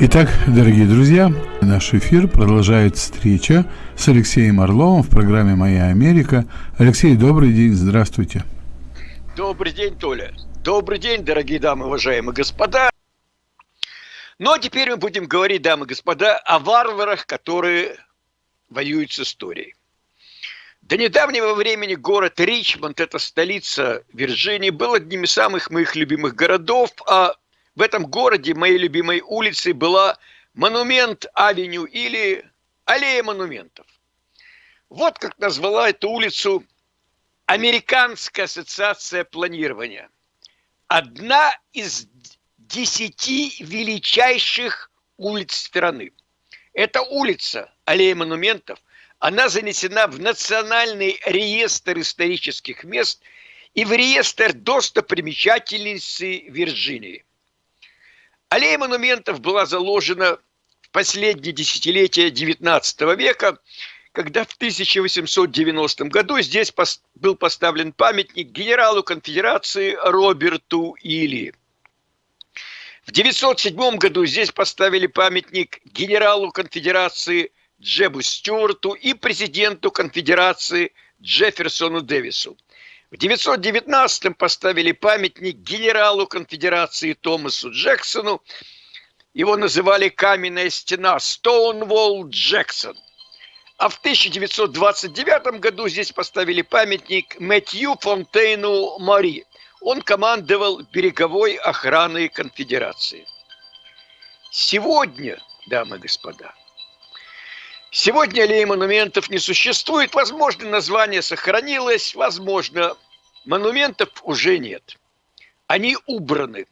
Итак, дорогие друзья, наш эфир продолжает встреча с Алексеем Орловым в программе «Моя Америка». Алексей, добрый день, здравствуйте. Добрый день, Толя. Добрый день, дорогие дамы, уважаемые господа. Ну, а теперь мы будем говорить, дамы и господа, о варварах, которые воюют с историей. До недавнего времени город Ричмонд, это столица Вирджинии, был одним из самых моих любимых городов, а в этом городе моей любимой улицей была Монумент-авеню или Аллея монументов. Вот как назвала эту улицу Американская ассоциация планирования. Одна из десяти величайших улиц страны. Эта улица, Аллея монументов, она занесена в Национальный реестр исторических мест и в реестр достопримечательностей Вирджинии. Аллея монументов была заложена в последние десятилетия XIX века, когда в 1890 году здесь был поставлен памятник генералу конфедерации Роберту Или. В 1907 году здесь поставили памятник генералу конфедерации Джебу Стюарту и президенту конфедерации Джефферсону Дэвису. В 919-м поставили памятник генералу конфедерации Томасу Джексону. Его называли «Каменная стена» Стоунволл Джексон. А в 1929 году здесь поставили памятник Мэтью Фонтейну Мари. Он командовал береговой охраной конфедерации. Сегодня, дамы и господа, Сегодня аллеи монументов не существует. Возможно, название сохранилось, возможно, монументов уже нет. Они убраны.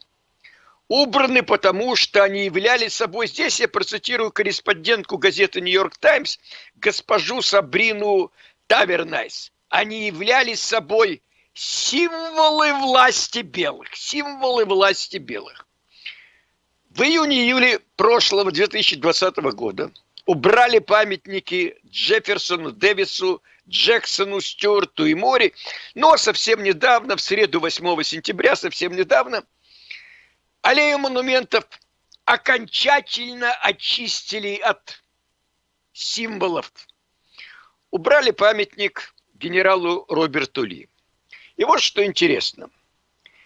Убраны, потому что они являлись собой, здесь я процитирую корреспондентку газеты «Нью-Йорк Таймс», госпожу Сабрину Тавернайс. Они являлись собой символы власти белых, символы власти белых. В июне-июле прошлого 2020 года – убрали памятники Джефферсону, Дэвису, Джексону, Стюарту и Мори. Но совсем недавно, в среду 8 сентября, совсем недавно, аллею монументов окончательно очистили от символов. Убрали памятник генералу Роберту Ли. И вот что интересно.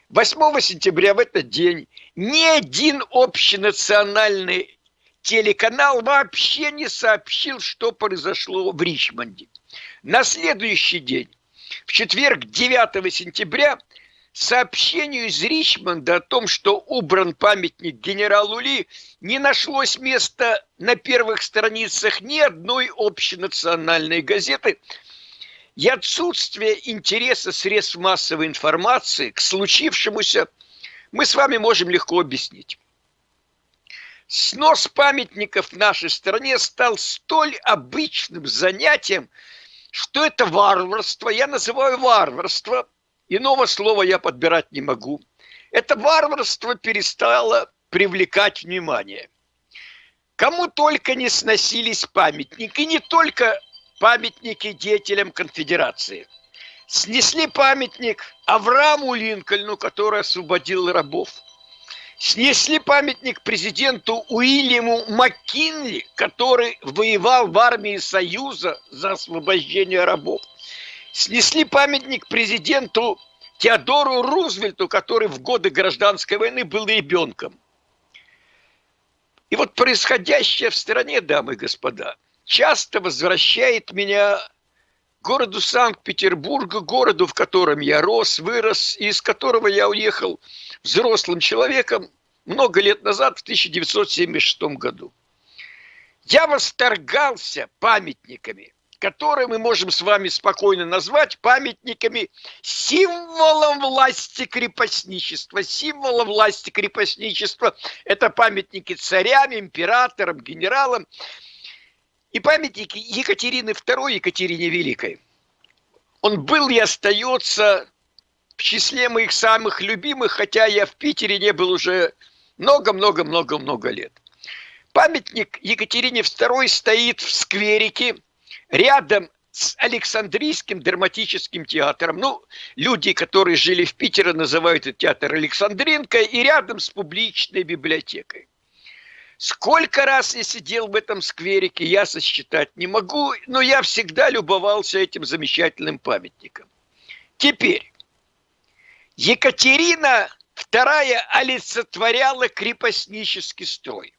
8 сентября в этот день ни один общенациональный телеканал вообще не сообщил, что произошло в Ричмонде. На следующий день, в четверг 9 сентября, сообщению из Ричмонда о том, что убран памятник генералу Ли, не нашлось места на первых страницах ни одной общенациональной газеты, и отсутствие интереса средств массовой информации к случившемуся мы с вами можем легко объяснить. Снос памятников в нашей стране стал столь обычным занятием, что это варварство, я называю варварство, иного слова я подбирать не могу. Это варварство перестало привлекать внимание. Кому только не сносились памятники, не только памятники деятелям конфедерации. Снесли памятник Аврааму Линкольну, который освободил рабов – снесли памятник президенту Уильяму Маккинли, который воевал в армии Союза за освобождение рабов. Снесли памятник президенту Теодору Рузвельту, который в годы гражданской войны был ребенком. И вот происходящее в стране, дамы и господа, часто возвращает меня городу Санкт-Петербурга, городу, в котором я рос, вырос, и из которого я уехал – взрослым человеком много лет назад, в 1976 году. Я восторгался памятниками, которые мы можем с вами спокойно назвать памятниками символом власти крепостничества. Символом власти крепостничества – это памятники царям, императорам, генералам и памятники Екатерины II, Екатерине Великой. Он был и остается в числе моих самых любимых, хотя я в Питере не был уже много-много-много-много лет. Памятник Екатерине II стоит в скверике рядом с Александрийским драматическим театром. Ну, люди, которые жили в Питере, называют этот театр Александринка, и рядом с публичной библиотекой. Сколько раз я сидел в этом скверике, я сосчитать не могу, но я всегда любовался этим замечательным памятником. Теперь, Екатерина II олицетворяла крепостнический строй.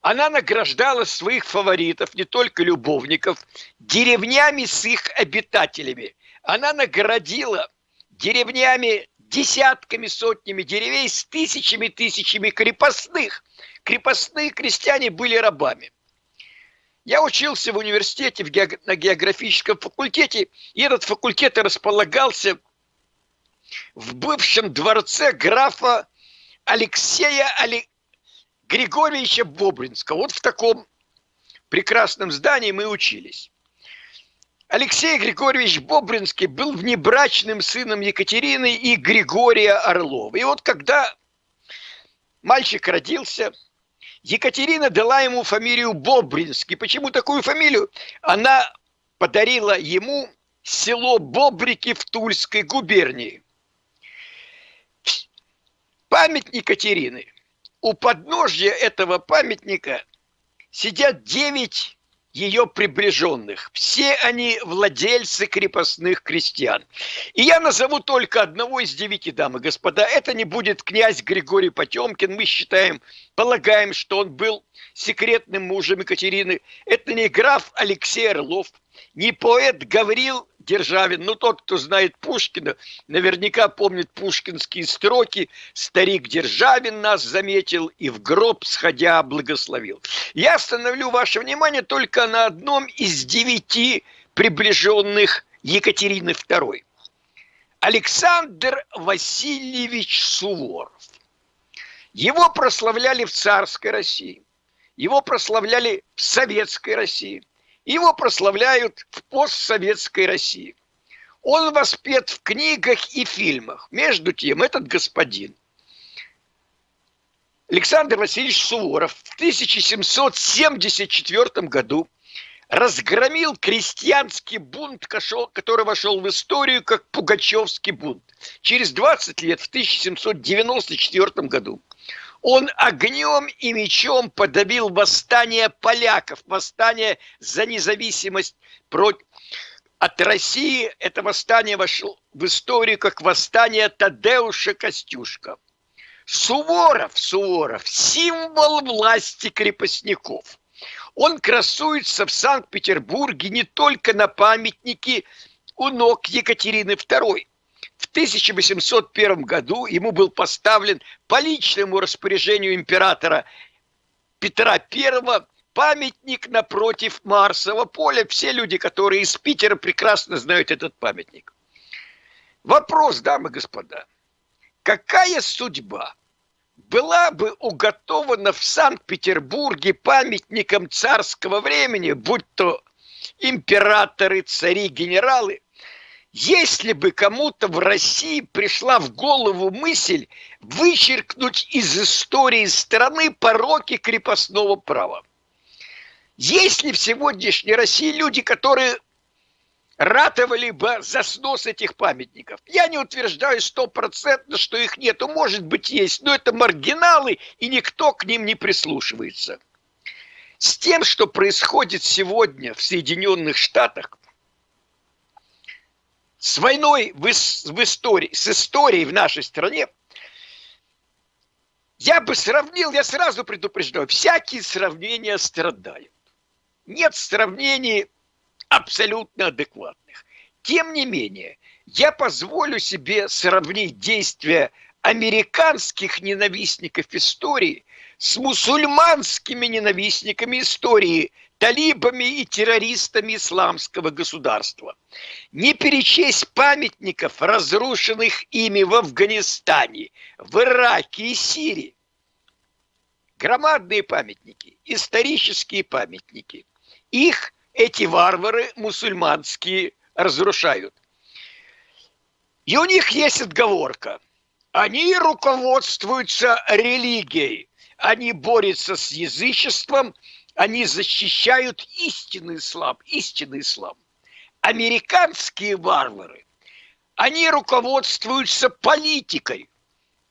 Она награждала своих фаворитов, не только любовников, деревнями с их обитателями. Она наградила деревнями десятками, сотнями деревень с тысячами, тысячами крепостных. Крепостные крестьяне были рабами. Я учился в университете в ге... на географическом факультете, и этот факультет располагался в бывшем дворце графа Алексея Али... Григорьевича Бобринского. Вот в таком прекрасном здании мы учились. Алексей Григорьевич Бобринский был внебрачным сыном Екатерины и Григория Орлова. И вот когда мальчик родился, Екатерина дала ему фамилию Бобринский. Почему такую фамилию? Она подарила ему село Бобрики в Тульской губернии. Памятник Екатерины. У подножья этого памятника сидят девять ее приближенных. Все они владельцы крепостных крестьян. И я назову только одного из девяти дам и господа. Это не будет князь Григорий Потемкин. Мы считаем, полагаем, что он был секретным мужем Екатерины. Это не граф Алексей Орлов, не поэт Гаврил Державин. Ну, тот, кто знает Пушкина, наверняка помнит пушкинские строки. Старик Державин нас заметил и в гроб сходя благословил. Я остановлю ваше внимание только на одном из девяти приближенных Екатерины II. Александр Васильевич Суворов. Его прославляли в царской России, его прославляли в советской России – его прославляют в постсоветской России. Он воспет в книгах и фильмах. Между тем, этот господин Александр Васильевич Суворов в 1774 году разгромил крестьянский бунт, который вошел в историю как Пугачевский бунт. Через 20 лет, в 1794 году, он огнем и мечом подавил восстание поляков, восстание за независимость против от России это восстание вошло в историю как восстание Тадеуша Костюшка. Суворов, Суворов, символ власти крепостников. Он красуется в Санкт-Петербурге не только на памятнике у ног Екатерины II, в 1801 году ему был поставлен по личному распоряжению императора Петра I памятник напротив Марсового поля. Все люди, которые из Питера, прекрасно знают этот памятник. Вопрос, дамы и господа. Какая судьба была бы уготована в Санкт-Петербурге памятником царского времени, будь то императоры, цари, генералы – если бы кому-то в России пришла в голову мысль вычеркнуть из истории страны пороки крепостного права. Есть ли в сегодняшней России люди, которые ратовали бы за снос этих памятников? Я не утверждаю стопроцентно, что их нету. Может быть, есть, но это маргиналы, и никто к ним не прислушивается. С тем, что происходит сегодня в Соединенных Штатах, с войной в, в истории, с историей в нашей стране, я бы сравнил, я сразу предупреждаю, всякие сравнения страдают. Нет сравнений абсолютно адекватных. Тем не менее, я позволю себе сравнить действия американских ненавистников истории с мусульманскими ненавистниками истории талибами и террористами исламского государства. Не перечесть памятников, разрушенных ими в Афганистане, в Ираке и Сирии. Громадные памятники, исторические памятники. Их эти варвары мусульманские разрушают. И у них есть отговорка. Они руководствуются религией. Они борются с язычеством – они защищают истинный ислам, истинный ислам. Американские варвары, они руководствуются политикой.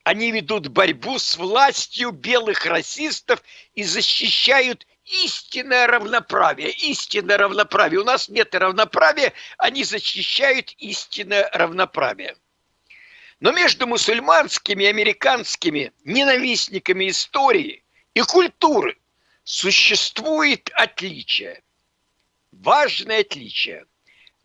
Они ведут борьбу с властью белых расистов и защищают истинное равноправие. Истинное равноправие. У нас нет равноправия, они защищают истинное равноправие. Но между мусульманскими и американскими ненавистниками истории и культуры существует отличие. Важное отличие.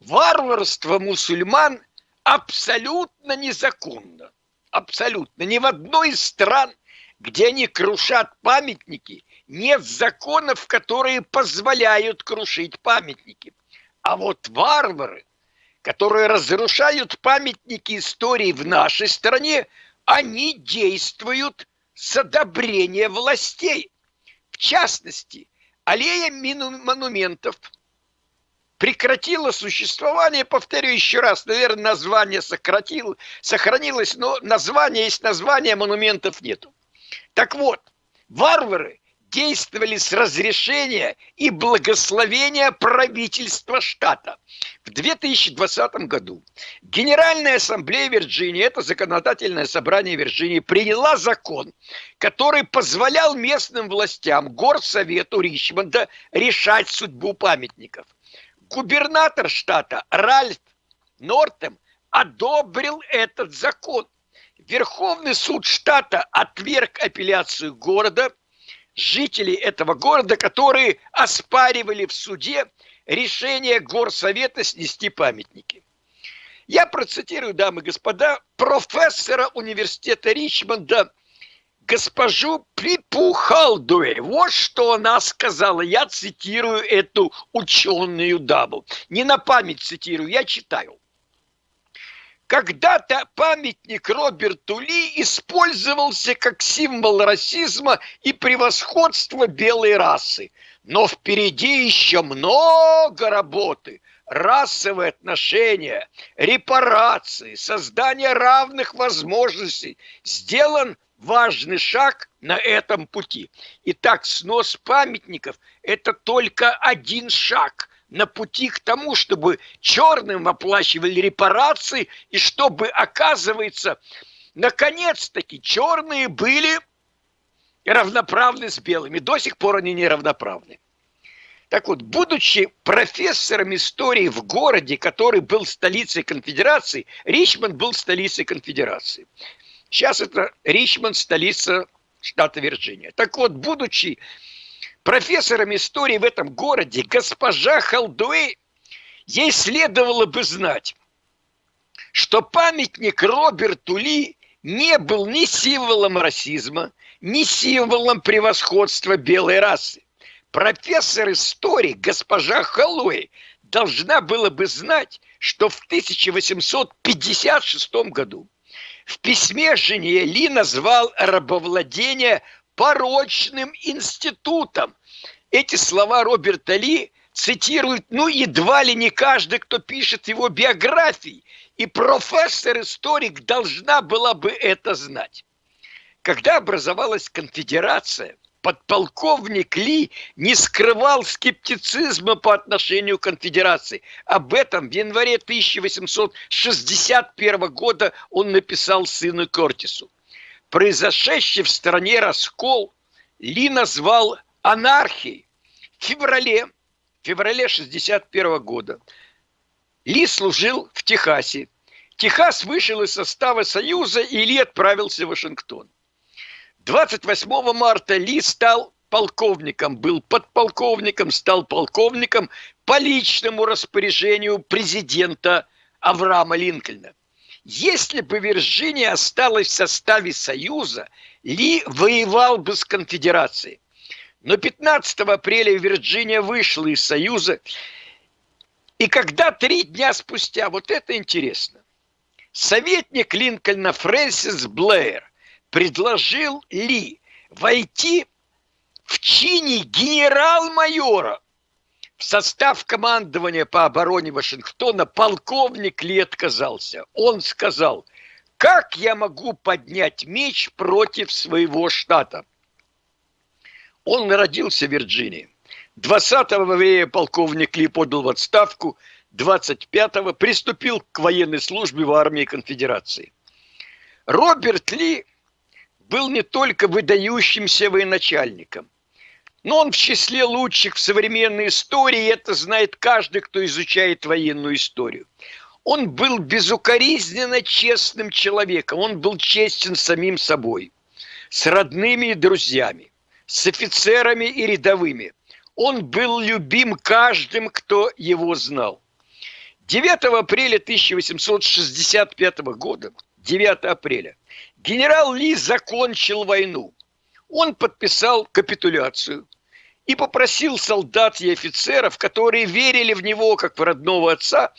Варварство мусульман абсолютно незаконно абсолютно. Ни в одной из стран, где они крушат памятники, нет законов, которые позволяют крушить памятники. А вот варвары, которые разрушают памятники истории в нашей стране, они действуют с одобрения властей. В частности, аллея монументов – прекратило существование, повторю еще раз, наверное, название сократил, сохранилось, но название есть название, монументов нету. Так вот, варвары действовали с разрешения и благословения правительства штата. В 2020 году Генеральная ассамблея Вирджинии, это законодательное собрание Вирджинии, приняла закон, который позволял местным властям, горсовету Ричмонда решать судьбу памятников – губернатор штата Ральф Нортем одобрил этот закон. Верховный суд штата отверг апелляцию города, жителей этого города, которые оспаривали в суде решение горсовета снести памятники. Я процитирую, дамы и господа, профессора университета Ричмонда госпожу Припухалдуэй. Вот что она сказала. Я цитирую эту ученую даму. Не на память цитирую, я читаю. Когда-то памятник Роберту Ли использовался как символ расизма и превосходства белой расы. Но впереди еще много работы. Расовые отношения, репарации, создание равных возможностей сделан важный шаг на этом пути. Итак, снос памятников – это только один шаг на пути к тому, чтобы черным оплачивали репарации, и чтобы, оказывается, наконец-таки черные были равноправны с белыми. До сих пор они не равноправны. Так вот, будучи профессором истории в городе, который был столицей конфедерации, Ричмонд был столицей конфедерации. Сейчас это Ричмонд, столица штата Вирджиния. Так вот, будучи профессором истории в этом городе, госпожа Халдуэй, ей следовало бы знать, что памятник Роберту Ли не был ни символом расизма, ни символом превосходства белой расы. Профессор истории госпожа Халуэй должна была бы знать, что в 1856 году в письме жене Ли назвал рабовладение порочным институтом. Эти слова Роберта Ли цитирует, ну, едва ли не каждый, кто пишет его биографии. И профессор-историк должна была бы это знать. Когда образовалась конфедерация, подполковник Ли не скрывал скептицизма по отношению к конфедерации. Об этом в январе 1861 года он написал сыну Кортису. Произошедший в стране раскол Ли назвал анархией. В феврале, в феврале 61 года Ли служил в Техасе. Техас вышел из состава Союза, и Ли отправился в Вашингтон. 28 марта Ли стал полковником, был подполковником, стал полковником по личному распоряжению президента Авраама Линкольна. Если бы Вирджиния осталась в составе Союза, Ли воевал бы с конфедерацией. Но 15 апреля Вирджиния вышла из Союза, и когда три дня спустя, вот это интересно, советник Линкольна Фрэнсис Блэйр предложил Ли войти в чине генерал-майора в состав командования по обороне Вашингтона полковник Ли отказался. Он сказал, как я могу поднять меч против своего штата? Он родился в Вирджинии. 20 апреля полковник Ли подал в отставку, 25-го приступил к военной службе в армии конфедерации. Роберт Ли был не только выдающимся военачальником, но он в числе лучших в современной истории, это знает каждый, кто изучает военную историю. Он был безукоризненно честным человеком, он был честен самим собой, с родными и друзьями, с офицерами и рядовыми. Он был любим каждым, кто его знал. 9 апреля 1865 года, 9 апреля, генерал Ли закончил войну. Он подписал капитуляцию и попросил солдат и офицеров, которые верили в него как в родного отца,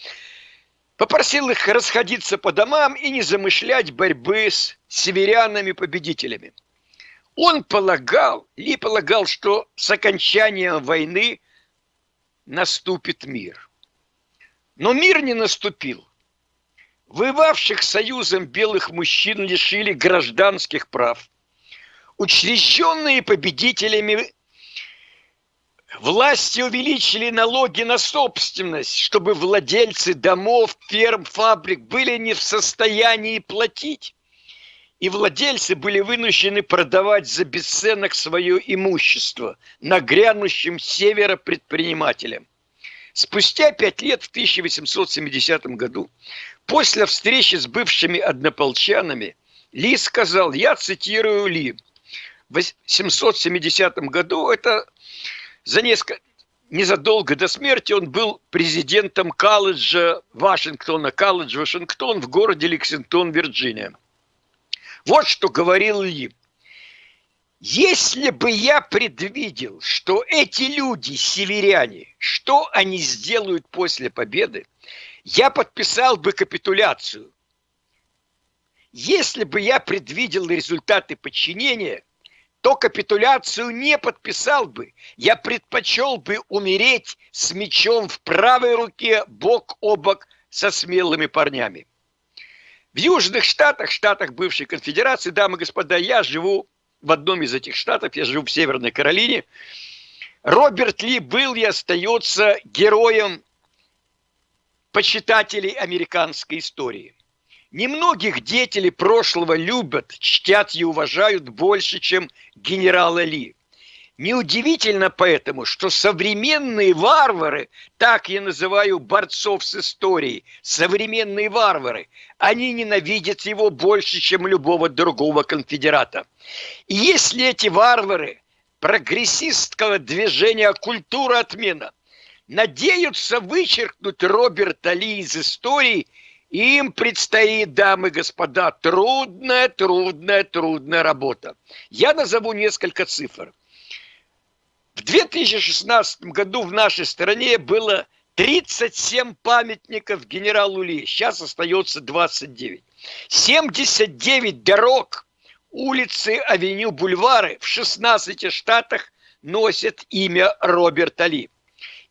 попросил их расходиться по домам и не замышлять борьбы с северянами-победителями. Он полагал, Ли полагал, что с окончанием войны наступит мир. Но мир не наступил. Воевавших союзом белых мужчин лишили гражданских прав. Учрежденные победителями Власти увеличили налоги на собственность, чтобы владельцы домов, ферм, фабрик были не в состоянии платить. И владельцы были вынуждены продавать за бесценок свое имущество нагрянущим севера предпринимателям. Спустя пять лет, в 1870 году, после встречи с бывшими однополчанами, Ли сказал, я цитирую Ли, в 770 году это за несколько, незадолго до смерти он был президентом колледжа Вашингтона, колледж Вашингтон в городе Лексингтон, Вирджиния. Вот что говорил Ли. Если бы я предвидел, что эти люди, северяне, что они сделают после победы, я подписал бы капитуляцию. Если бы я предвидел результаты подчинения – то капитуляцию не подписал бы. Я предпочел бы умереть с мечом в правой руке, бок о бок со смелыми парнями. В Южных Штатах, штатах бывшей конфедерации, дамы и господа, я живу в одном из этих штатов, я живу в Северной Каролине. Роберт Ли был и остается героем почитателей американской истории – Немногих деятелей прошлого любят, чтят и уважают больше, чем генерала Ли. Неудивительно поэтому, что современные варвары, так я называю борцов с историей, современные варвары, они ненавидят его больше, чем любого другого конфедерата. И если эти варвары прогрессистского движения «Культура отмена» надеются вычеркнуть Роберта Ли из истории – им предстоит, дамы и господа, трудная, трудная, трудная работа. Я назову несколько цифр. В 2016 году в нашей стране было 37 памятников генералу Ли. Сейчас остается 29. 79 дорог, улицы, авеню, бульвары в 16 штатах носят имя Роберта Ли.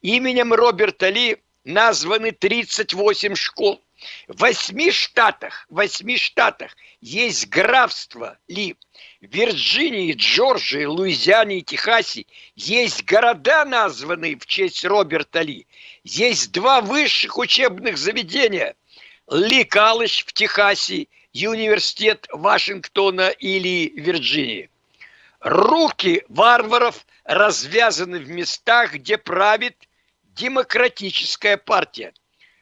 Именем Роберта Ли названы 38 школ – в восьми штатах, в восьми штатах есть графство Ли. В Вирджинии, Джорджии, Луизиане и Техасе есть города, названные в честь Роберта Ли. Есть два высших учебных заведения. Ли Калледж в Техасе и университет Вашингтона или Вирджинии. Руки варваров развязаны в местах, где правит демократическая партия.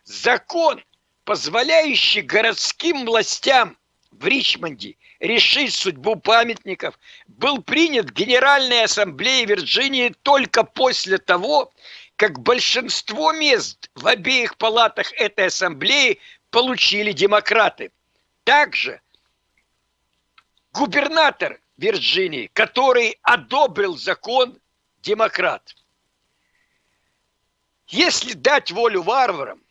Закон позволяющий городским властям в Ричмонде решить судьбу памятников, был принят Генеральной Ассамблеей Вирджинии только после того, как большинство мест в обеих палатах этой ассамблеи получили демократы. Также губернатор Вирджинии, который одобрил закон, демократ. Если дать волю варварам,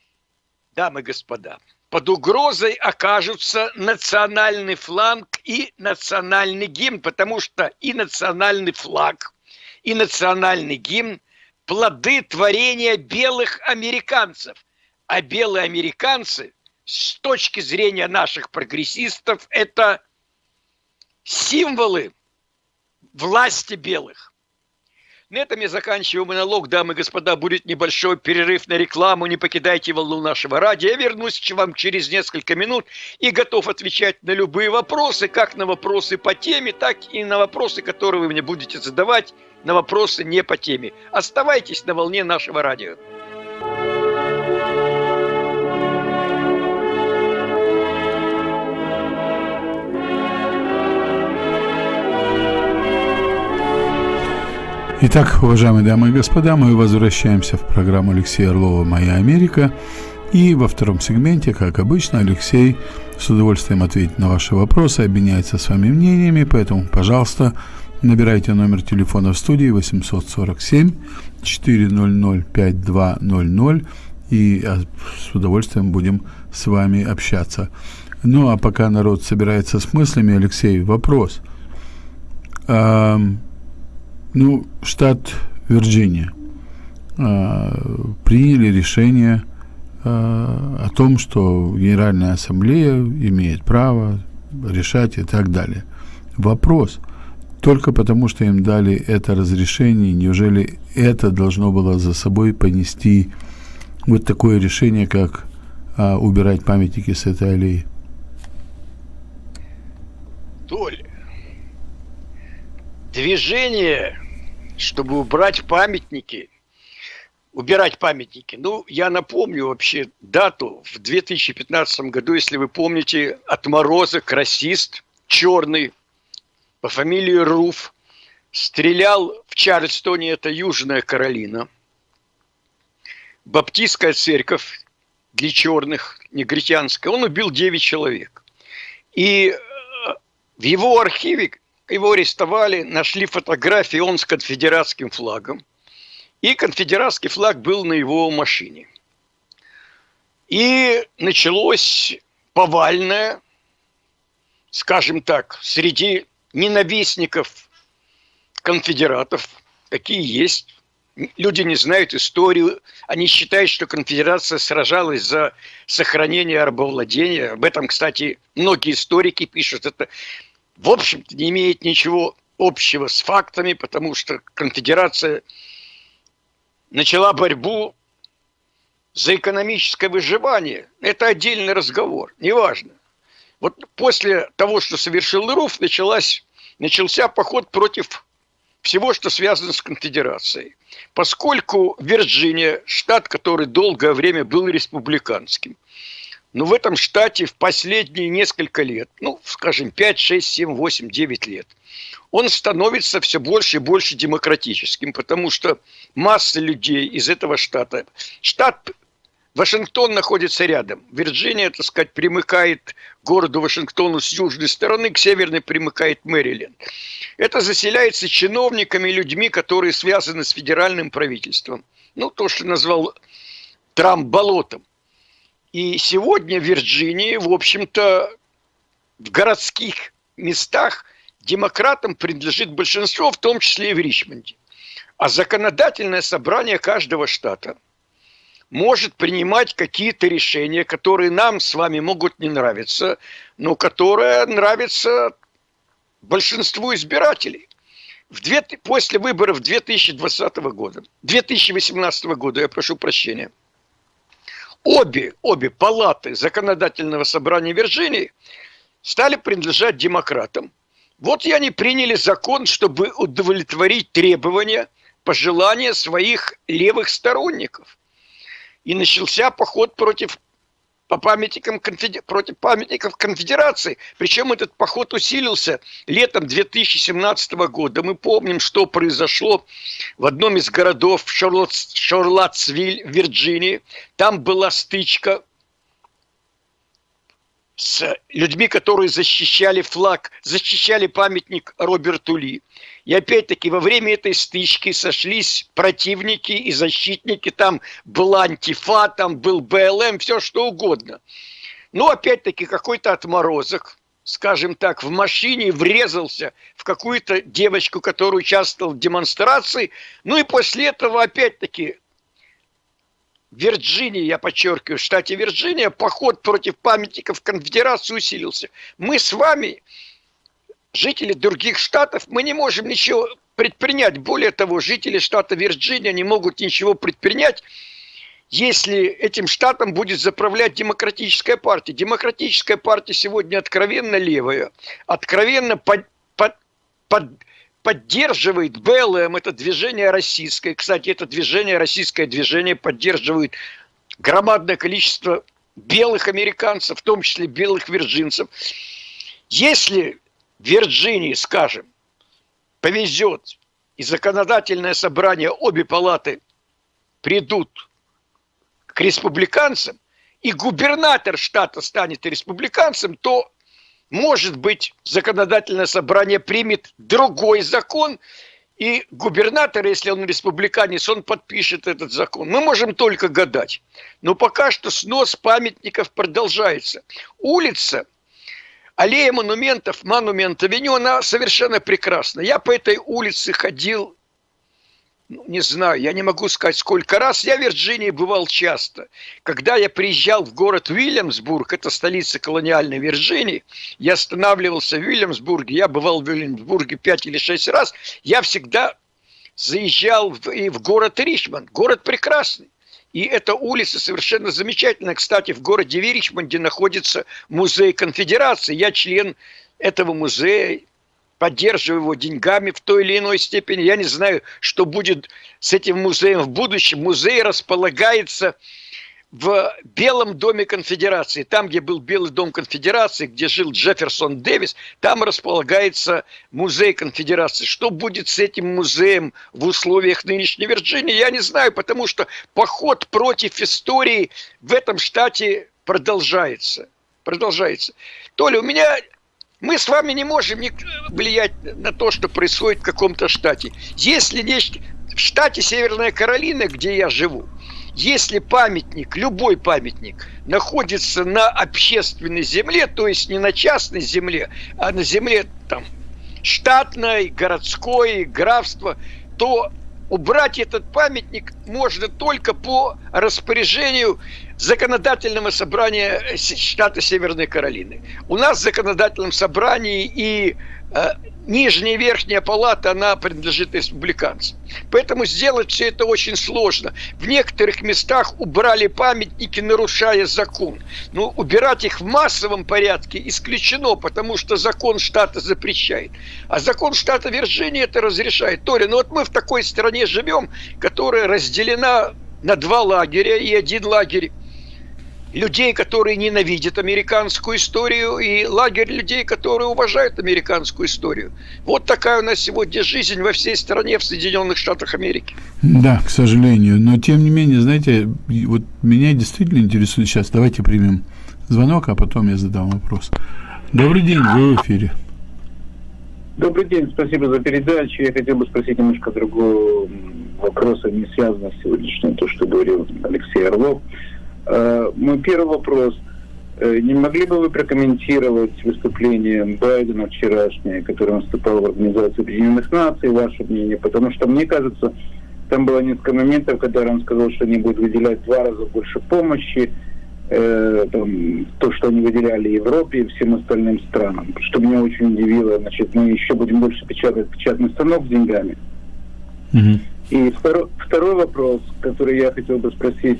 дамы и господа, под угрозой окажутся национальный фланг и национальный гимн, потому что и национальный флаг, и национальный гимн – плоды творения белых американцев. А белые американцы, с точки зрения наших прогрессистов, это символы власти белых. На этом я заканчиваю монолог, дамы и господа. Будет небольшой перерыв на рекламу. Не покидайте волну нашего радио. Я вернусь к вам через несколько минут и готов отвечать на любые вопросы, как на вопросы по теме, так и на вопросы, которые вы мне будете задавать, на вопросы не по теме. Оставайтесь на волне нашего радио. Итак, уважаемые дамы и господа, мы возвращаемся в программу Алексея Орлова «Моя Америка». И во втором сегменте, как обычно, Алексей с удовольствием ответит на ваши вопросы, обменяется с вами мнениями, поэтому, пожалуйста, набирайте номер телефона в студии 847 400 5200 и а, с удовольствием будем с вами общаться. Ну, а пока народ собирается с мыслями, Алексей, вопрос. Ну, штат Вирджиния э, приняли решение э, о том, что Генеральная Ассамблея имеет право решать и так далее. Вопрос, только потому, что им дали это разрешение, неужели это должно было за собой понести вот такое решение, как а, убирать памятники с этой аллеи? Толя, движение, чтобы убрать памятники, убирать памятники. Ну, я напомню вообще дату в 2015 году, если вы помните, отморозок, расист, черный, по фамилии Руф, стрелял в Чарльстоне, это Южная Каролина. Баптистская церковь для черных, негритянская, он убил 9 человек. И э, в его архиве его арестовали, нашли фотографии, он с конфедератским флагом. И конфедератский флаг был на его машине. И началось повальное, скажем так, среди ненавистников конфедератов, какие есть. Люди не знают историю, они считают, что конфедерация сражалась за сохранение рабовладения. Об этом, кстати, многие историки пишут. Это в общем-то, не имеет ничего общего с фактами, потому что конфедерация начала борьбу за экономическое выживание. Это отдельный разговор, неважно. Вот после того, что совершил Руф, началась, начался поход против всего, что связано с конфедерацией. Поскольку Вирджиния, штат, который долгое время был республиканским – но в этом штате в последние несколько лет, ну, скажем, 5, 6, 7, 8, 9 лет, он становится все больше и больше демократическим, потому что масса людей из этого штата, штат Вашингтон находится рядом. Вирджиния, так сказать, примыкает к городу Вашингтону с южной стороны, к северной примыкает Мэриленд. Это заселяется чиновниками, людьми, которые связаны с федеральным правительством. Ну, то, что назвал Трамп болотом. И сегодня в Вирджинии, в общем-то, в городских местах демократам принадлежит большинство, в том числе и в Ричмонде. А законодательное собрание каждого штата может принимать какие-то решения, которые нам с вами могут не нравиться, но которые нравятся большинству избирателей. В две, после выборов 2020 года, 2018 года, я прошу прощения – обе, обе палаты законодательного собрания Вирджинии стали принадлежать демократам. Вот и они приняли закон, чтобы удовлетворить требования, пожелания своих левых сторонников. И начался поход против по памятникам конфедер... против памятников конфедерации. Причем этот поход усилился летом 2017 года. Мы помним, что произошло в одном из городов Шарлотт... Шарлоттсвиль, Вирджинии. Там была стычка с людьми, которые защищали флаг, защищали памятник Роберту Ли. И опять-таки во время этой стычки сошлись противники и защитники. Там был антифа, там был БЛМ, все что угодно. Но опять-таки какой-то отморозок, скажем так, в машине врезался в какую-то девочку, которая участвовала в демонстрации. Ну и после этого опять-таки Вирджинии, я подчеркиваю, в штате Вирджиния поход против памятников конфедерации усилился. Мы с вами, жители других штатов, мы не можем ничего предпринять. Более того, жители штата Вирджиния не могут ничего предпринять, если этим штатом будет заправлять демократическая партия. Демократическая партия сегодня откровенно левая, откровенно под, под, под, поддерживает БЛМ, это движение российское. Кстати, это движение, российское движение поддерживает громадное количество белых американцев, в том числе белых вирджинцев. Если Вирджинии, скажем, повезет, и законодательное собрание, обе палаты придут к республиканцам, и губернатор штата станет республиканцем, то, может быть, законодательное собрание примет другой закон, и губернатор, если он республиканец, он подпишет этот закон. Мы можем только гадать. Но пока что снос памятников продолжается. Улица – аллея монументов, монумент авеню, она совершенно прекрасна. Я по этой улице ходил, ну, не знаю, я не могу сказать сколько раз. Я в Вирджинии бывал часто. Когда я приезжал в город Уильямсбург, это столица колониальной Вирджинии, я останавливался в Уильямсбурге, я бывал в Уильямсбурге пять или шесть раз, я всегда заезжал в, и в город Ричмонд. Город прекрасный. И эта улица совершенно замечательная. Кстати, в городе Виричмонде находится музей конфедерации. Я член этого музея, поддерживаю его деньгами в той или иной степени. Я не знаю, что будет с этим музеем в будущем. Музей располагается в Белом доме конфедерации, там, где был Белый дом конфедерации, где жил Джефферсон Дэвис, там располагается музей конфедерации. Что будет с этим музеем в условиях нынешней Вирджинии, я не знаю, потому что поход против истории в этом штате продолжается. Продолжается. Толя, у меня мы с вами не можем влиять на то, что происходит в каком-то штате. Если нечто... В штате Северная Каролина, где я живу, если памятник, любой памятник, находится на общественной земле, то есть не на частной земле, а на земле там штатной, городской, графства, то убрать этот памятник можно только по распоряжению законодательного собрания штата Северной Каролины. У нас в законодательном собрании и э, нижняя и верхняя палата, она принадлежит республиканцам. Поэтому сделать все это очень сложно. В некоторых местах убрали памятники, нарушая закон. Но убирать их в массовом порядке исключено, потому что закон штата запрещает. А закон штата Вирджинии это разрешает. Тори, ну вот мы в такой стране живем, которая разделена на два лагеря, и один лагерь людей, которые ненавидят американскую историю, и лагерь людей, которые уважают американскую историю. Вот такая у нас сегодня жизнь во всей стране в Соединенных Штатах Америки. Да, к сожалению. Но тем не менее, знаете, вот меня действительно интересует сейчас. Давайте примем звонок, а потом я задам вопрос. Добрый день, вы в эфире. Добрый день, спасибо за передачу. Я хотел бы спросить немножко другого вопроса, не связанного с сегодняшним, то, что говорил Алексей Орлов. Э, мой первый вопрос. Э, не могли бы вы прокомментировать выступление Байдена вчерашнее, которое он выступал в Организации Объединенных Наций, ваше мнение? Потому что, мне кажется, там было несколько моментов, когда он сказал, что они будут выделять два раза больше помощи, э, там, то, что они выделяли Европе и всем остальным странам. Что меня очень удивило, значит, мы еще будем больше печатать печатный станок с деньгами. Mm-hmm. И второй, второй вопрос, который я хотел бы спросить,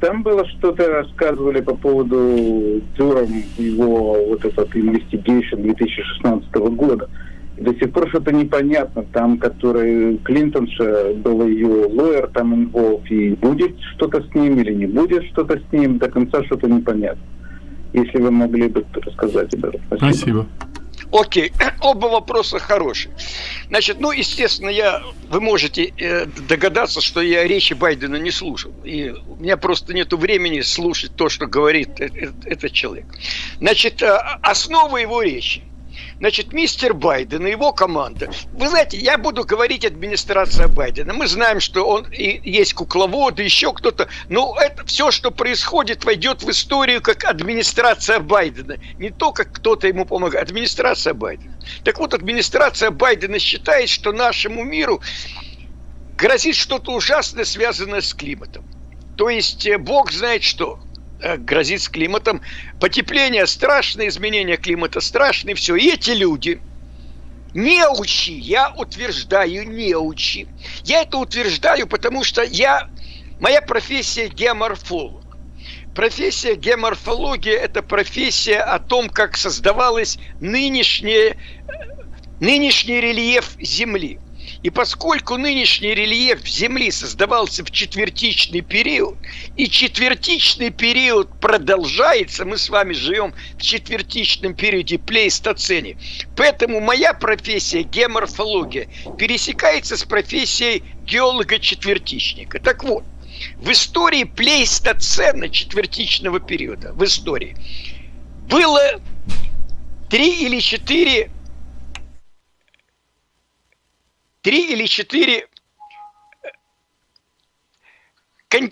там было что-то рассказывали по поводу Дюром, его вот этот investigation 2016 года. До сих пор что-то непонятно. Там, который Клинтонша был ее лоер, там инволв, и будет что-то с ним или не будет что-то с ним, до конца что-то непонятно. Если вы могли бы рассказать об этом. Спасибо. Спасибо. Окей, оба вопроса хорошие. Значит, ну, естественно, я, вы можете э, догадаться, что я речи Байдена не слушал. И у меня просто нет времени слушать то, что говорит э, э, этот человек. Значит, основа его речи – Значит, мистер Байден и его команда. Вы знаете, я буду говорить администрация Байдена. Мы знаем, что он и есть кукловод, и еще кто-то. Но это все, что происходит, войдет в историю как администрация Байдена. Не то, как кто-то ему помогает. Администрация Байдена. Так вот, администрация Байдена считает, что нашему миру грозит что-то ужасное, связанное с климатом. То есть, э, Бог знает что. Э, грозит с климатом. Потепление страшное, изменение климата страшное, все. И эти люди, неучи, я утверждаю неучи. Я это утверждаю, потому что я, моя профессия геоморфолог. Профессия геоморфология – это профессия о том, как создавалась нынешняя, нынешний рельеф Земли. И поскольку нынешний рельеф Земли создавался в четвертичный период, и четвертичный период продолжается, мы с вами живем в четвертичном периоде плейстоцене, поэтому моя профессия геоморфология пересекается с профессией геолога-четвертичника. Так вот, в истории плейстоцена четвертичного периода, в истории, было три или четыре три или четыре э, э,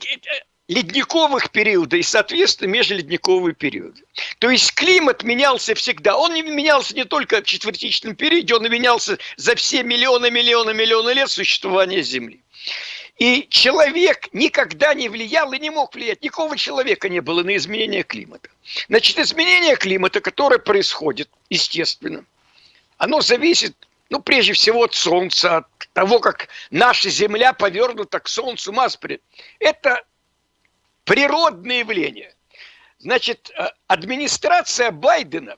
ледниковых периода и, соответственно, межледниковые периоды. То есть климат менялся всегда. Он не менялся не только в четвертичном периоде, он менялся за все миллионы, миллионы, миллионы лет существования Земли. И человек никогда не влиял и не мог влиять. Никакого человека не было на изменение климата. Значит, изменение климата, которое происходит, естественно, оно зависит ну, прежде всего от Солнца, от того, как наша Земля повернута к Солнцу Маспри. Это природное явление. Значит, э, администрация Байдена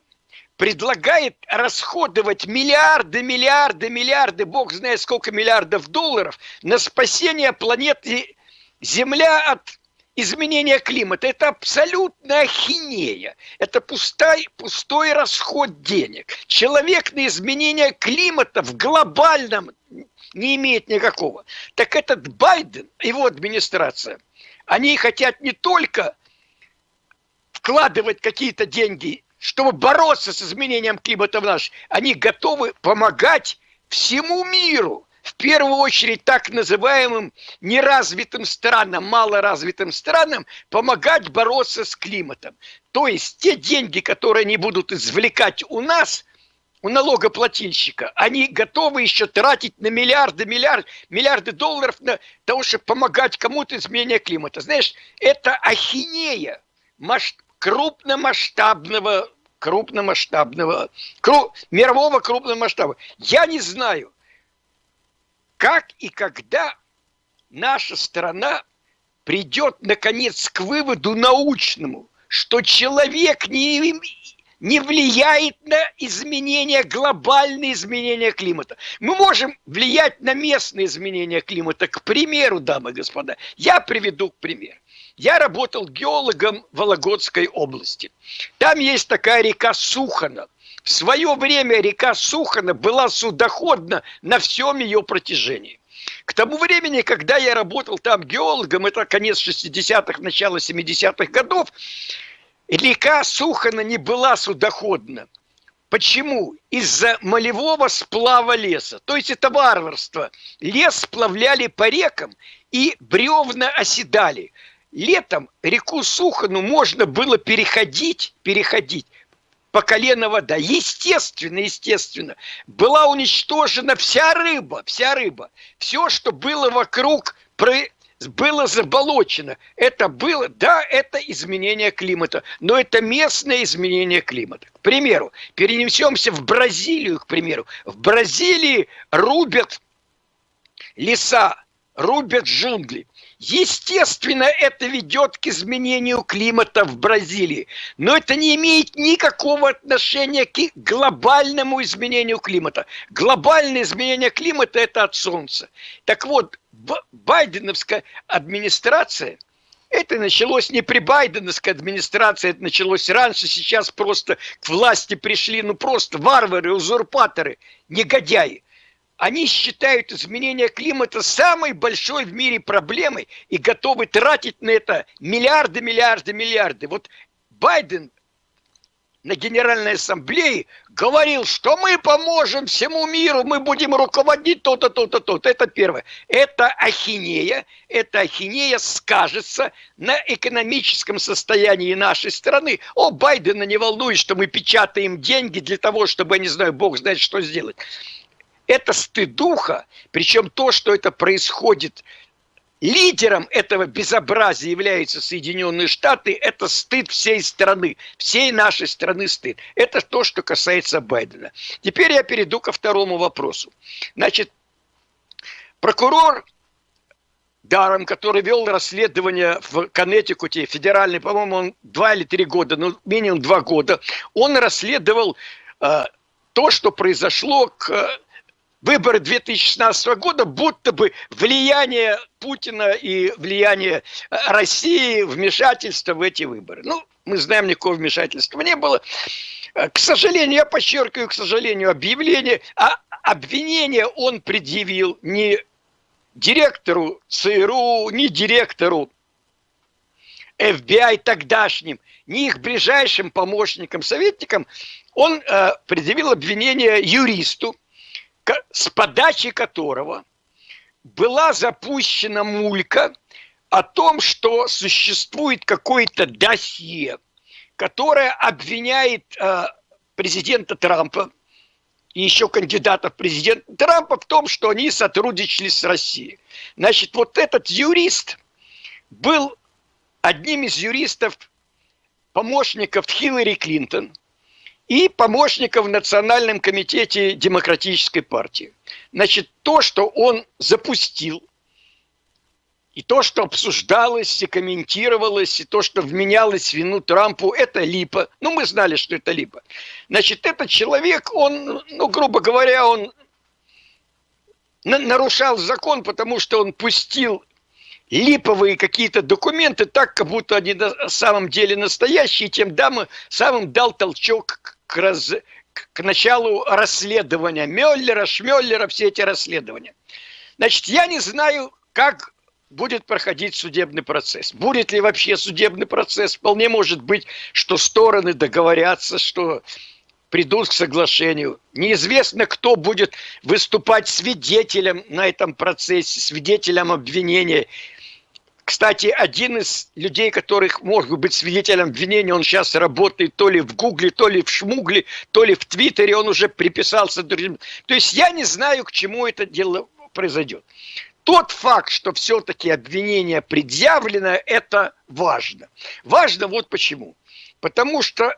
предлагает расходовать миллиарды, миллиарды, миллиарды, бог знает сколько миллиардов долларов на спасение планеты Земля от изменения климата. Это абсолютно ахинея. Это пустой, пустой расход денег. Человек на изменение климата в глобальном не имеет никакого. Так этот Байден, его администрация, они хотят не только вкладывать какие-то деньги, чтобы бороться с изменением климата в наш, они готовы помогать всему миру – в первую очередь так называемым неразвитым странам, малоразвитым странам помогать бороться с климатом. То есть те деньги, которые они будут извлекать у нас, у налогоплательщика, они готовы еще тратить на миллиарды, миллиарды, миллиарды долларов на того, чтобы помогать кому-то изменения климата. Знаешь, это ахинея масш... крупномасштабного крупномасштабного, кру, мирового крупного. Я не знаю, как и когда наша страна придет, наконец, к выводу научному, что человек не, не влияет на изменения, глобальные изменения климата. Мы можем влиять на местные изменения климата. К примеру, дамы и господа, я приведу пример. Я работал геологом Вологодской области. Там есть такая река Сухана. В свое время река Сухана была судоходна на всем ее протяжении. К тому времени, когда я работал там геологом, это конец 60-х, начало 70-х годов, река Сухана не была судоходна. Почему? Из-за молевого сплава леса. То есть это варварство. Лес сплавляли по рекам и бревна оседали. Летом реку Сухану можно было переходить, переходить по колено вода. Естественно, естественно, была уничтожена вся рыба, вся рыба. Все, что было вокруг, было заболочено. Это было, да, это изменение климата, но это местное изменение климата. К примеру, перенесемся в Бразилию, к примеру. В Бразилии рубят леса, рубят джунгли. Естественно, это ведет к изменению климата в Бразилии, но это не имеет никакого отношения к глобальному изменению климата. Глобальное изменение климата – это от Солнца. Так вот, Байденовская администрация – это началось не при Байденовской администрации, это началось раньше, сейчас просто к власти пришли, ну просто варвары, узурпаторы, негодяи. Они считают изменение климата самой большой в мире проблемой и готовы тратить на это миллиарды, миллиарды, миллиарды. Вот Байден на Генеральной Ассамблее говорил, что мы поможем всему миру, мы будем руководить то-то, то-то, то-то. Это первое. Это ахинея, это ахинея скажется на экономическом состоянии нашей страны. О, Байдена не волнует, что мы печатаем деньги для того, чтобы, я не знаю, Бог знает, что сделать. Это стыдуха, причем то, что это происходит лидером этого безобразия являются Соединенные Штаты, это стыд всей страны, всей нашей страны стыд. Это то, что касается Байдена. Теперь я перейду ко второму вопросу. Значит, прокурор Даром, который вел расследование в Коннектикуте, федеральный, по-моему, он два или три года, ну, минимум два года, он расследовал э, то, что произошло к выборы 2016 года, будто бы влияние Путина и влияние э, России, вмешательство в эти выборы. Ну, мы знаем, никакого вмешательства не было. Э, к сожалению, я подчеркиваю, к сожалению, объявление, а обвинение он предъявил не директору ЦРУ, ни директору FBI тогдашним, ни их ближайшим помощникам, советникам, он э, предъявил обвинение юристу, с подачи которого была запущена мулька о том, что существует какое-то досье, которое обвиняет э, президента Трампа и еще кандидатов президента Трампа в том, что они сотрудничали с Россией. Значит, вот этот юрист был одним из юристов, помощников Хиллари Клинтон – и помощников в Национальном комитете Демократической партии. Значит, то, что он запустил, и то, что обсуждалось и комментировалось, и то, что вменялось вину Трампу, это липа. Ну, мы знали, что это липа. Значит, этот человек, он, ну, грубо говоря, он нарушал закон, потому что он пустил липовые какие-то документы так, как будто они на самом деле настоящие, тем самым дал толчок к, раз, к началу расследования Мюллера, Шмеллера, все эти расследования. Значит, я не знаю, как будет проходить судебный процесс. Будет ли вообще судебный процесс? Вполне может быть, что стороны договорятся, что придут к соглашению. Неизвестно, кто будет выступать свидетелем на этом процессе, свидетелем обвинения кстати, один из людей, которых может быть свидетелем обвинения, он сейчас работает то ли в Гугле, то ли в Шмугле, то ли в Твиттере, он уже приписался другим. То есть я не знаю, к чему это дело произойдет. Тот факт, что все-таки обвинение предъявлено, это важно. Важно вот почему. Потому что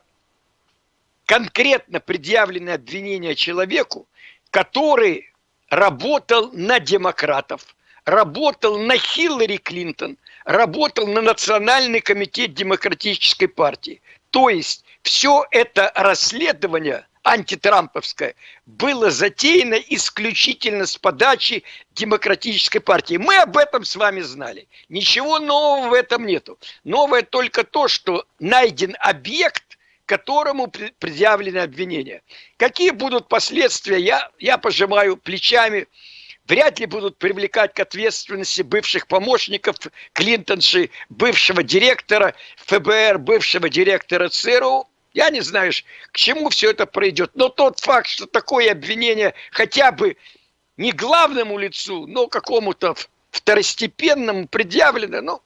конкретно предъявленное обвинение человеку, который работал на демократов, работал на Хиллари Клинтон, работал на Национальный комитет Демократической партии. То есть все это расследование антитрамповское было затеяно исключительно с подачи Демократической партии. Мы об этом с вами знали. Ничего нового в этом нету. Новое только то, что найден объект, которому предъявлены обвинения. Какие будут последствия, я, я пожимаю плечами вряд ли будут привлекать к ответственности бывших помощников Клинтонши, бывшего директора ФБР, бывшего директора ЦРУ. Я не знаю, к чему все это пройдет. Но тот факт, что такое обвинение хотя бы не главному лицу, но какому-то второстепенному предъявлено, ну,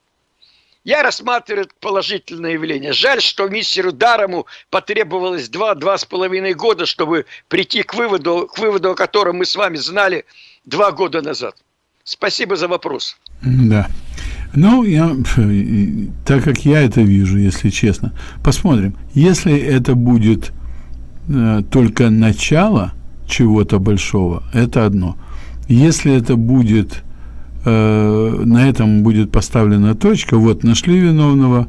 я рассматриваю это положительное явление. Жаль, что мистеру Дарому потребовалось два-два с половиной года, чтобы прийти к выводу, к выводу, о котором мы с вами знали – два года назад. Спасибо за вопрос. Да. Ну, я, так как я это вижу, если честно, посмотрим. Если это будет э, только начало чего-то большого, это одно. Если это будет, э, на этом будет поставлена точка, вот нашли виновного,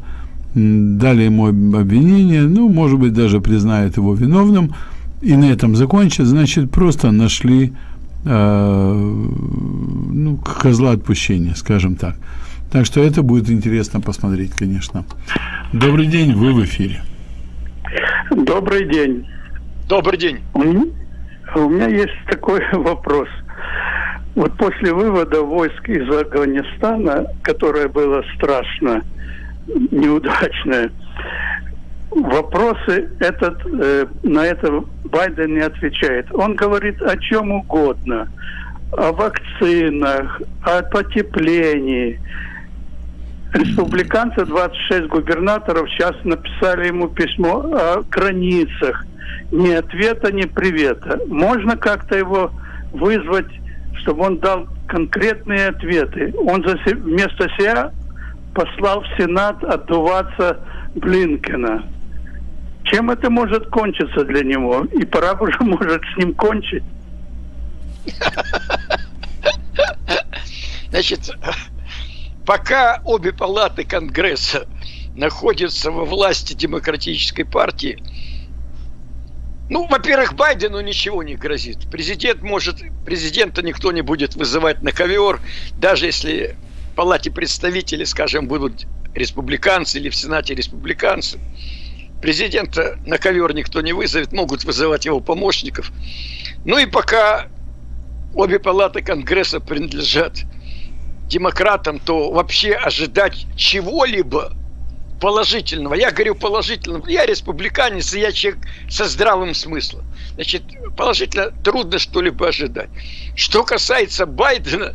дали ему обвинение, ну, может быть, даже признают его виновным, и на этом закончат, значит, просто нашли ну, козла отпущения, скажем так. Так что это будет интересно посмотреть, конечно. Добрый день, вы в эфире. Добрый день. Добрый день. У меня есть такой вопрос. Вот после вывода войск из Афганистана, которое было страшно неудачное, вопросы этот, э, на это Байден не отвечает. Он говорит о чем угодно. О вакцинах, о потеплении. Республиканцы, 26 губернаторов, сейчас написали ему письмо о границах. Ни ответа, ни привета. Можно как-то его вызвать чтобы он дал конкретные ответы. Он за, вместо себя послал в Сенат отдуваться Блинкина. Чем это может кончиться для него? И пора уже может с ним кончить. Значит, пока обе палаты Конгресса находятся во власти демократической партии, ну, во-первых, Байдену ничего не грозит. Президент может, президента никто не будет вызывать на ковер, даже если в палате представителей, скажем, будут республиканцы или в Сенате республиканцы. Президента на ковер никто не вызовет, могут вызывать его помощников. Ну и пока обе палаты Конгресса принадлежат демократам, то вообще ожидать чего-либо положительного. Я говорю положительного. Я республиканец, и я человек со здравым смыслом. Значит, положительно трудно что-либо ожидать. Что касается Байдена,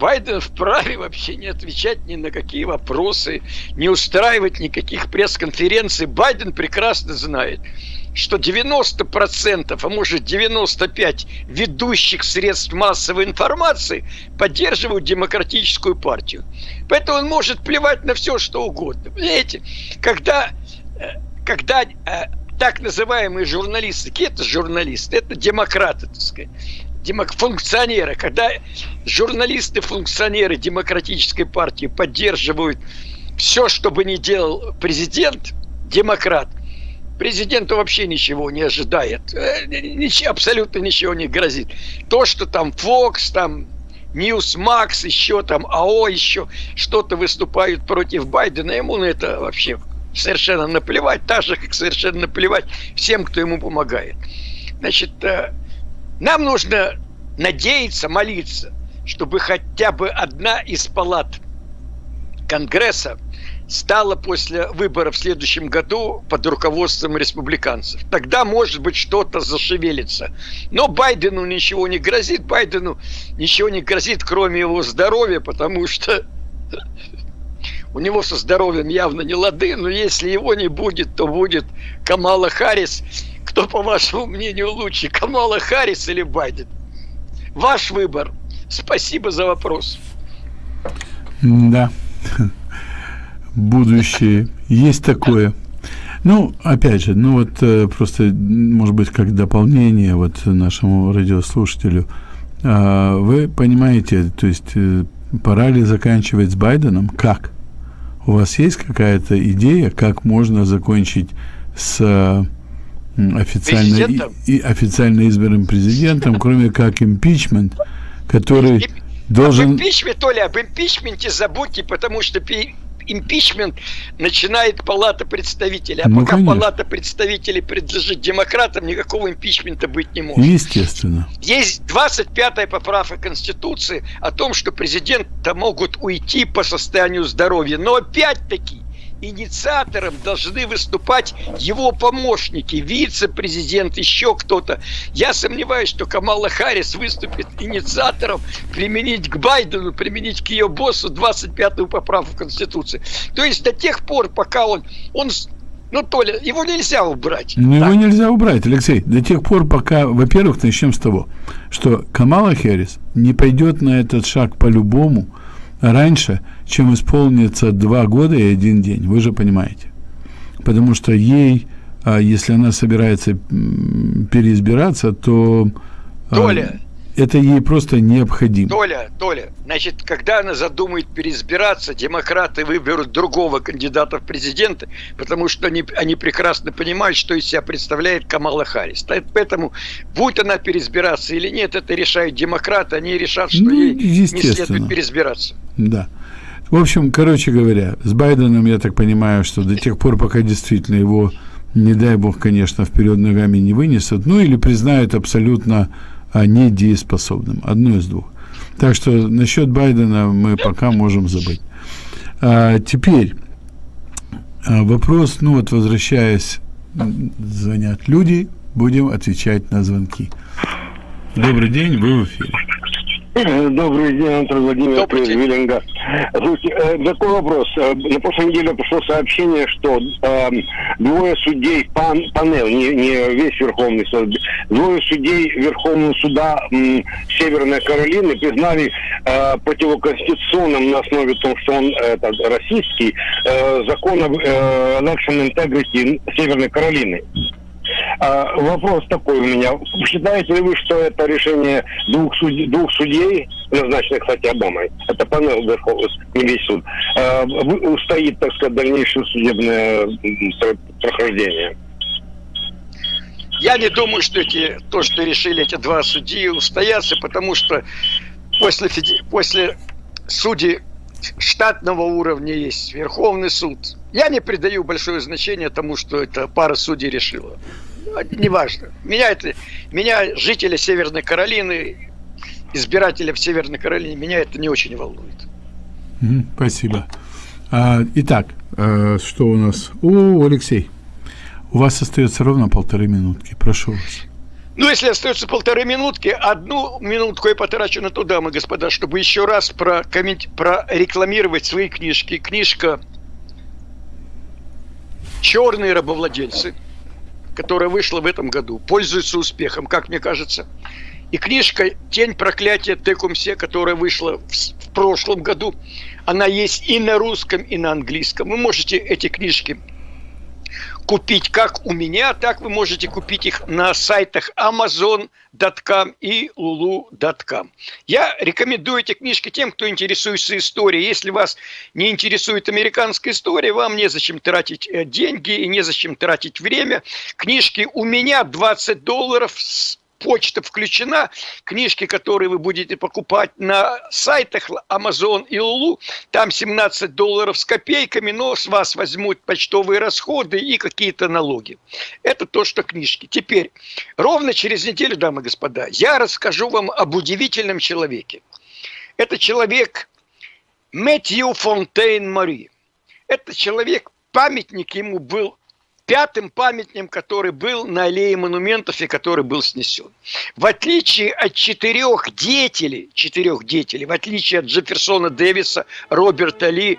Байден вправе вообще не отвечать ни на какие вопросы, не устраивать никаких пресс-конференций. Байден прекрасно знает, что 90%, а может 95% ведущих средств массовой информации поддерживают демократическую партию. Поэтому он может плевать на все, что угодно. Понимаете, когда, э, когда э, так называемые журналисты, какие это журналисты? Это демократы, так сказать функционеры, когда журналисты, функционеры демократической партии поддерживают все, что бы ни делал президент, демократ, Президенту вообще ничего не ожидает. Э, ничего, абсолютно ничего не грозит. То, что там Fox, там Newsmax, еще там АО, еще что-то выступают против Байдена, ему на это вообще совершенно наплевать, так же, как совершенно наплевать всем, кто ему помогает. Значит, э, нам нужно надеяться, молиться, чтобы хотя бы одна из палат Конгресса стала после выборов в следующем году под руководством республиканцев. Тогда, может быть, что-то зашевелится. Но Байдену ничего не грозит. Байдену ничего не грозит, кроме его здоровья, потому что у него со здоровьем явно не лады, но если его не будет, то будет Камала Харрис. Кто, по вашему мнению, лучше, Камала Харрис или Байден? Ваш выбор. Спасибо за вопрос. Да будущее. Есть такое. Ну, опять же, ну вот э, просто, может быть, как дополнение вот нашему радиослушателю, э, вы понимаете, то есть э, пора ли заканчивать с Байденом? Как? У вас есть какая-то идея, как можно закончить с официально, и, официально избранным президентом, кроме как импичмент, который должен... Об импичменте, Толя, об импичменте забудьте, потому что импичмент начинает Палата представителей. А ну, пока конечно. Палата представителей принадлежит демократам, никакого импичмента быть не может. Естественно. Есть 25-я поправка Конституции о том, что президента могут уйти по состоянию здоровья. Но опять-таки инициатором должны выступать его помощники, вице-президент, еще кто-то. Я сомневаюсь, что Камала Харрис выступит инициатором применить к Байдену, применить к ее боссу 25-ю поправку Конституции. То есть до тех пор, пока он, он ну, Толя, его нельзя убрать. Ну, его нельзя убрать, Алексей. До тех пор, пока, во-первых, начнем с того, что Камала Харрис не пойдет на этот шаг по-любому раньше, чем исполнится два года и один день. Вы же понимаете. Потому что ей, а, если она собирается переизбираться, то... А, Толя, это ей просто необходимо. Толя, Толя, значит, когда она задумает переизбираться, демократы выберут другого кандидата в президенты, потому что они, они прекрасно понимают, что из себя представляет Камала Харрис. Поэтому, будь она переизбираться или нет, это решают демократы, они решат, что ну, ей не следует переизбираться. Да. В общем, короче говоря, с Байденом, я так понимаю, что до тех пор, пока действительно его, не дай бог, конечно, вперед ногами не вынесут, ну или признают абсолютно а, недееспособным. Одно из двух. Так что насчет Байдена мы пока можем забыть. А, теперь а, вопрос, ну вот возвращаясь, звонят люди, будем отвечать на звонки. Добрый день, вы в эфире. Добрый день, Антон Владимирович Добрый день. Виллинга. Слушайте, э, такой вопрос. Э, на прошлой неделе пришло сообщение, что э, двое судей, пан, панель, не, не весь Верховный суд, двое судей Верховного суда э, Северной Каролины признали э, противоконституционным на основе того, что он э, российский, э, закон об э, election integrity Северной Каролины. А, вопрос такой у меня. Считаете ли вы, что это решение двух, судей, двух судей, назначенных, кстати, Обамой, это панел не весь суд, а, устоит, так сказать, дальнейшее судебное прохождение? Я не думаю, что эти, то, что решили эти два судьи, устоятся, потому что после, после судей штатного уровня есть Верховный суд. Я не придаю большое значение тому, что это пара судей решила. Неважно. Меня это, меня жители Северной Каролины, избиратели в Северной Каролине, меня это не очень волнует. Спасибо. А, итак, а, что у нас? О, Алексей, у вас остается ровно полторы минутки. Прошу вас. Ну, если остается полторы минутки, одну минутку я потрачу на то, дамы и господа, чтобы еще раз прокоммент... прорекламировать свои книжки. Книжка «Черные рабовладельцы», которая вышла в этом году, пользуется успехом, как мне кажется. И книжка «Тень проклятия Текумсе», которая вышла в, в прошлом году, она есть и на русском, и на английском. Вы можете эти книжки купить как у меня, так вы можете купить их на сайтах amazon.com и lulu.com. Я рекомендую эти книжки тем, кто интересуется историей. Если вас не интересует американская история, вам незачем тратить э, деньги и незачем тратить время. Книжки у меня 20 долларов с почта включена, книжки, которые вы будете покупать на сайтах Amazon и Lulu, там 17 долларов с копейками, но с вас возьмут почтовые расходы и какие-то налоги. Это то, что книжки. Теперь, ровно через неделю, дамы и господа, я расскажу вам об удивительном человеке. Это человек Мэтью Фонтейн Мари. Это человек, памятник ему был пятым памятником, который был на аллее монументов и который был снесен. В отличие от четырех деятелей, четырех деятелей, в отличие от Джефферсона Дэвиса, Роберта Ли,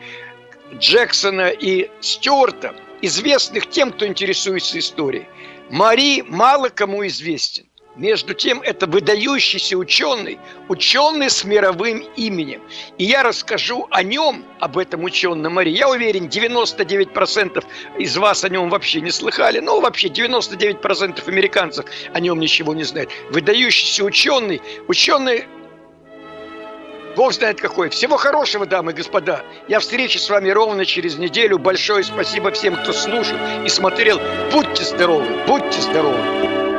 Джексона и Стюарта, известных тем, кто интересуется историей, Мари мало кому известен. Между тем, это выдающийся ученый, ученый с мировым именем. И я расскажу о нем, об этом ученом Мари. Я уверен, 99% из вас о нем вообще не слыхали. Ну, вообще 99% американцев о нем ничего не знают. Выдающийся ученый, ученый Бог знает какой. Всего хорошего, дамы и господа. Я встречусь с вами ровно через неделю. Большое спасибо всем, кто слушал и смотрел. Будьте здоровы, будьте здоровы.